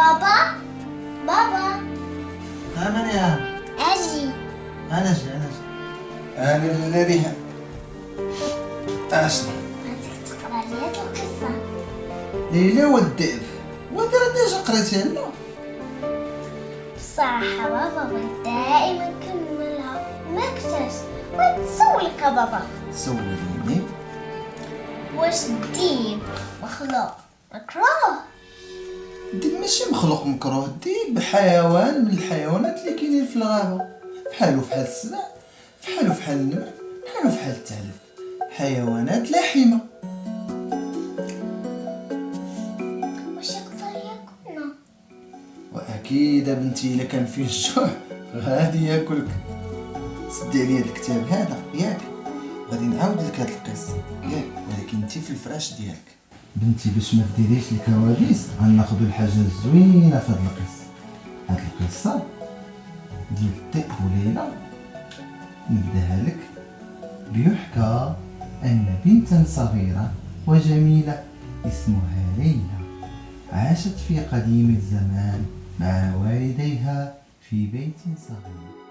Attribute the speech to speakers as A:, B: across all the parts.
A: بابا بابا
B: ها من يا
A: أجي.
B: أنا جي أنا جي أنا الذي اشنو
A: بدك تقرا لي هاد القصة
B: ليلى والذئب وانت راه déjà قريتها لنا
A: بصراحة بابا بغيت دائما نكملها ما كتاش بغيت نسولك يا بابا.
B: سوليني.
A: واش الديب مخلوق. مكروه.
B: الديب ماشي مخلوق مكروه الديب حيوان من الحيوانات اللي كاينين في الغابة. بحالو بحال السبع بحالو بحال النمر بحالو بحال الثعلب حيوانات لحمة.
A: واش يقدر ياكلنا
B: وأكيد بنتي إلا كان فيه الجوع غادي ياكلك. سدي عليا الكتاب هذا ياك. غادي نعاود لك هاد القصة. ياك ولكن انت في الفراش ديالك. بنتي باش ما ديريش الكواليس غناخدو الحاجة الزوينة في هاد القصة. هاد القصة ديال الذئب وليلى نبداها لك. بيحكى أن بنتا صغيرة وجميلة اسمها ليلى عاشت في قديم الزمان مع والديها في بيت صغير.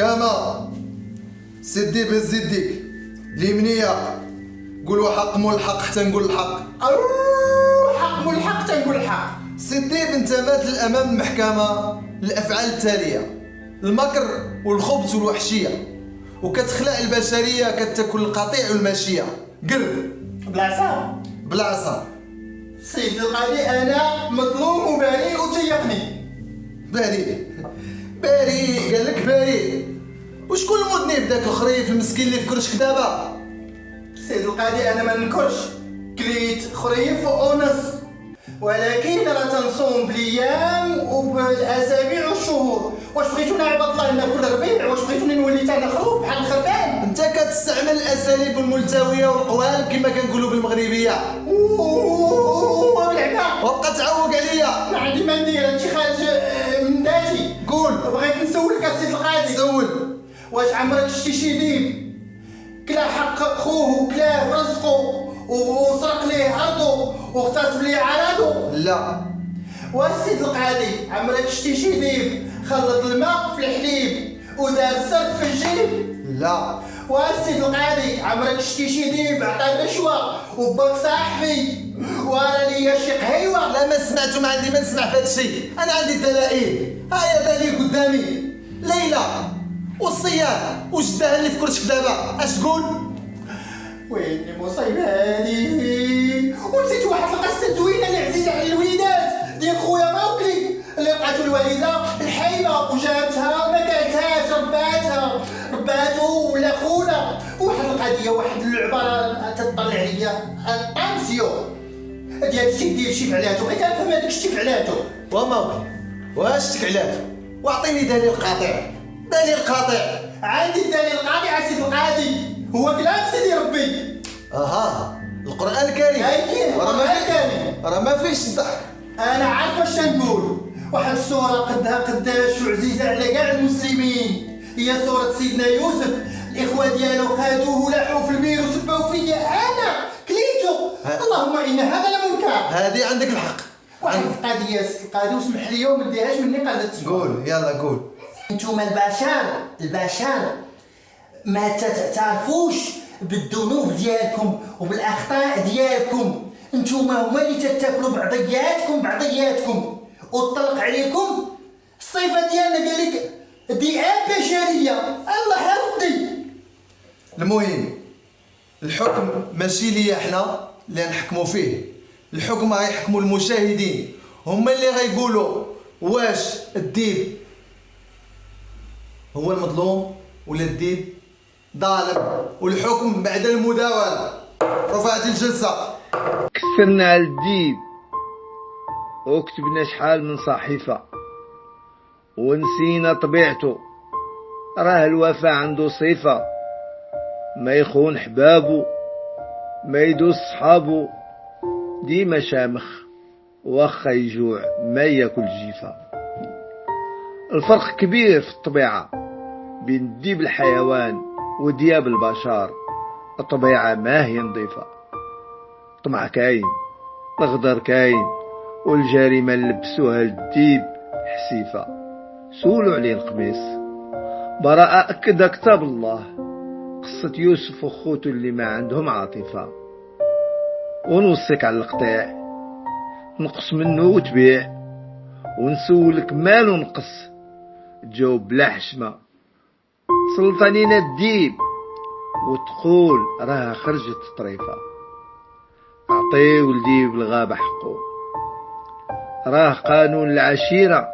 B: محكمة سدي بهز يديك اليمنية قولوا حق مول الحق حتى نقول الحق.
C: حق والحق تنقول الحق.
B: سدي بنت مات الأمام المحكمة الأفعال التالية. المكر والخبث والوحشية. وكتخلق البشرية كتاكل القطيع والماشية. قر
C: بلاصه
B: بالعصا
C: سيد القاضي أنا مظلوم وبريء وتيقني
B: بريء بريء قال لك بريء وشكون المذنب داك الخريف المسكين اللي في كرشك دابا
C: سيد القاضي أنا ما نكرش كليت خريف ونص ولكن راه تنصوم بالايام وبالاسابيع والشهور واش بغيتوني عباد الله ناكل ربيع واش بغيتوني نولي أنا خروف بحال الخرفان
B: انت كتستعمل الاساليب الملتويه والقوالب كما كنقولوا بالمغربيه
C: وبالعكا
B: وابقى تعوق عليا
C: ما عندي ما ندير هادشي خارج آه،
B: قول
C: بغيت نسولك السيد القاضي.
B: سول.
C: واش عمرك شتي شي ديب كلا حق خوه وكلاه في رزقه وسرق ليه ارضه واغتصب ليه عرضه.
B: لا.
C: والسيد القاضي؟ عمرك شتي شي ديب خلط الماء في الحليب ودار سر في الجيب
B: لا.
C: والسيد القاضي؟ عمرك شتي شي ديب عطى رشوه وباك صاحبي؟ ورا ليا شي قهيوه
B: لا ما سمعت وما عندي ما نسمع في أنا عندي دلائل هيا دليل قدامي. ليلى والصياد وجدها اللي في كرشك دابا. اش تقول؟
C: وين المصيبة هادي ونسيت واحد القصة زوينة اللي عزيزة على الوليدات. ديال خويا موكلي اللي لقاتو الوالدة الحايبة وجابتها وما كلتهاش رباتها. رباتو ولا خونا. واحد القضية واحد اللعبة راه تطلع عليا. الطانسيو ديال الشي ديال شي فعلاتو بغيت نفهم هذاك الشي فعلاتو
B: وما واش تكعلات واعطيني دليل قاطع. دليل قاطع.
C: عندي الدليل القاطع سيدي القاضي هو كلام سيدي ربي.
B: أها. القرآن الكريم.
C: القرآن
B: فيه-
C: الكريم.
B: راه ما فيش الضحك
C: أنا عارف واش نقول. واحد الصورة قدها قداش وعزيزة على كاع المسلمين. هي صورة سيدنا يوسف. الإخوة ديالو خادوه ولاحوا في البير وسبوا فيا أنا كليتو. اللهم إن هذا لمنكر.
B: هذه عندك الحق.
C: واحد القضية سي القاضي وسمح لي وما ديهاش مني قالت
B: قول يلا قول.
C: أنتم البشر البشر ما تعرفوش بالذنوب ديالكم وبالأخطاء ديالكم. أنتم هما اللي تتاكلوا بعضياتكم بعضياتكم. وطلق عليكم الصفة ديالنا قال لك ذئاب بشرية. الله يرضي
B: المهم الحكم ماشي ليا إحنا اللي نحكموا فيه. الحكم غيحكموا المشاهدين. هما اللي غيقولوا واش الديب هو المظلوم ولا الديب؟ ظالم. والحكم بعد المداولة. رفعت الجلسة.
D: كثرنا على الديب. وكتبنا شحال من صحيفة. ونسينا طبيعته. راه الوفا عنده صفة. ما يخون حبابه ما يدوس صحابه ديما شامخ واخا يجوع ما ياكل جيفة الفرق كبير في الطبيعة بين الديب الحيوان ودياب البشر. الطبيعة ما هي نظيفة. طمع كاين الغدر كاين والجريمة اللي لبسوها الديب حسيفة. سولوا عليه القميص. براءة أكد كتاب الله. قصة يوسف وخوته اللي ما عندهم عاطفة. ونوصيك على القطيع. نقص منه وتبيع. ونسولك مالو نقص تجاوب بلا حشمة. سلطانين الديب وتقول راها خرجت طريفة. أعطيو الديب الغابة حقه. راه قانون العشيرة.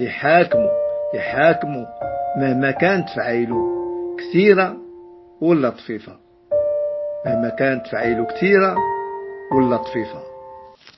D: يحاكموا يحاكموا مهما كانت فعيلو كثيرة ولا طفيفة. مهما كانت فعيلو كثيرة ولا طفيفة